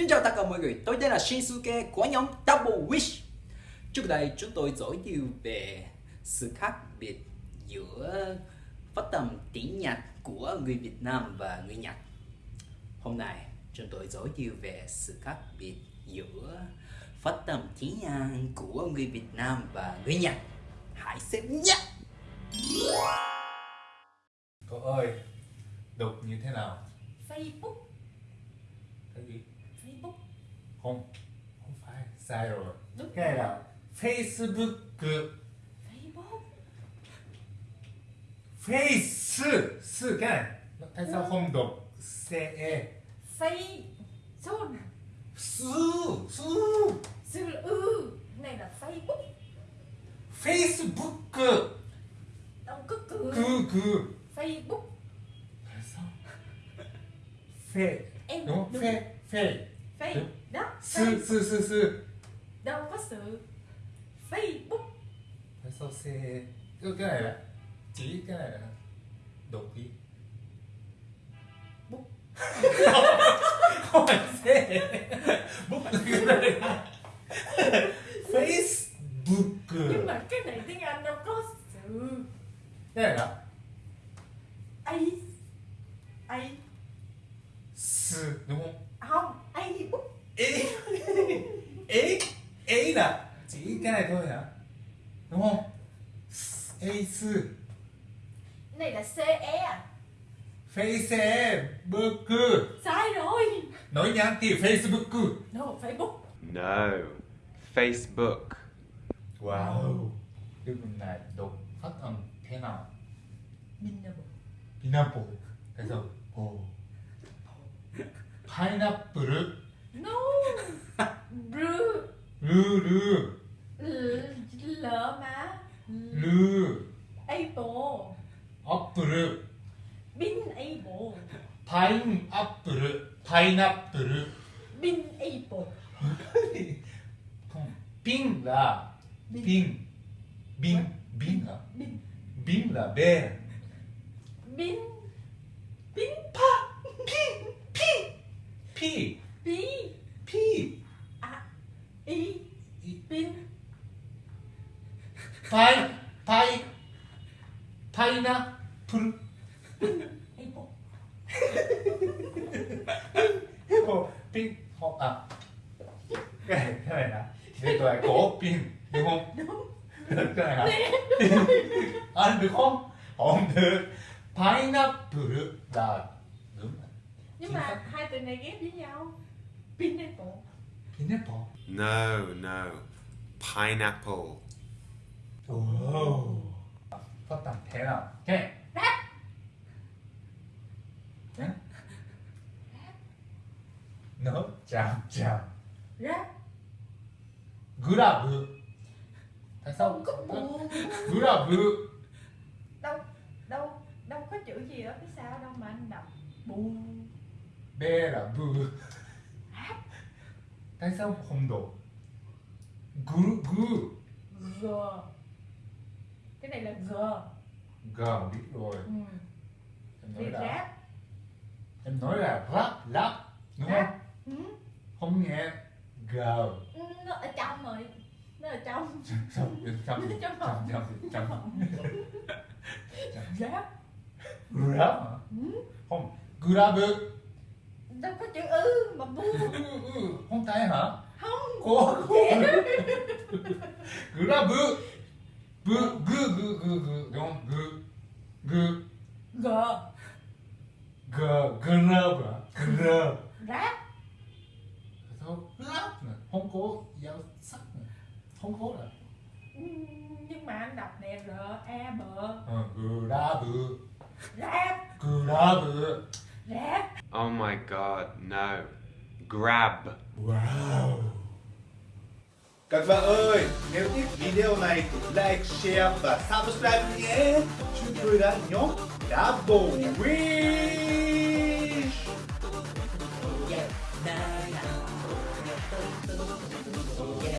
Xin chào tất cả mọi người, tôi tên là Shinsuke của nhóm Double Wish Trước đây chúng tôi giới thiệu về sự khác biệt giữa phát âm tiếng Nhật của người Việt Nam và người Nhật Hôm nay chúng tôi giới thiệu về sự khác biệt giữa phát âm tiếng Nhật của người Việt Nam và người Nhật Hãy xem nhé! Cậu ơi, đọc như thế nào? Facebook Cái gì? Facebook Không, không phải, sai rồi Đúng Cái này là Facebook Facebook Face, sự cái này Tại sao không đọc CE? Face Sơn Su, su Sư ư Này là Facebook Facebook Đâu có cười 그, 그 Facebook Tại sao? Phê Em Đúng đúng. Phê, phê Đó Sư, sư, sư, sư Đâu có sự Facebook Tại sao C Cái này là Chỉ cái này là Đọc đi Bút Không phải C Bút là cái này Facebook Nhưng mà cái này tiếng Anh đâu có sự Cái này là A A Sư Đúng không? Không là Chỉ cái này thôi hả? Đúng không? A sư Này là CE à Facebook Sai rồi Nói nhắn thì Facebook No Facebook No. Facebook. Wow Cái phần này đọc phát âm thế nào? Miserable Pineapple Tại sao? Ồ Pineapple No 르르. 러마. 음. 르. 에이보. 아프르 민 에이보. 파인 아프르 파인애플 빈 에이보. 빙라. 빙빙 빙라 빙라. 베빙빙파빙핑피. 비. ピパイパイパイナプルピンポンこうピンほあやばいなえっとこうピン日本あるほほんでパイナップルだ Nhưng mà hai từ này ghép với nhau Pineapple Pineapple No, no Pineapple. ồ phát âm thế nào? Thế. Rap Hả? nó chạm chạm. Rap grab tại sao grab Đâu Đâu Đâu có chữ gì ở phía sau đâu mà anh đọc. Bù. B là Rap tại sao không đổ gu gu G Cái này là G g biết rồi ừ. em nói Thì là rap em nói là rap rap đúng Rap. không ừ. không nghe g Ừ, Nó ở trong rồi Nó ở trong trong trong trong Trong trong trong Rap rap hả ừ. không grab Đâu có chữ ư mà bu ừ, ừ, không tay hả Không có có grab bư bư gu gu gu gu đúng không? Gu gu G. G grab hả grab Rap sao rap nè không có dấu sắc nè không có là. Ừ, Nhưng mà anh đọc nè R A B. Ờ grab Rap grab Rap Oh my god, no. Grab. wow các bạn ơi, nếu thích video này thì like, share và subscribe nhé. Chúng tôi đã nhóm Double Wish.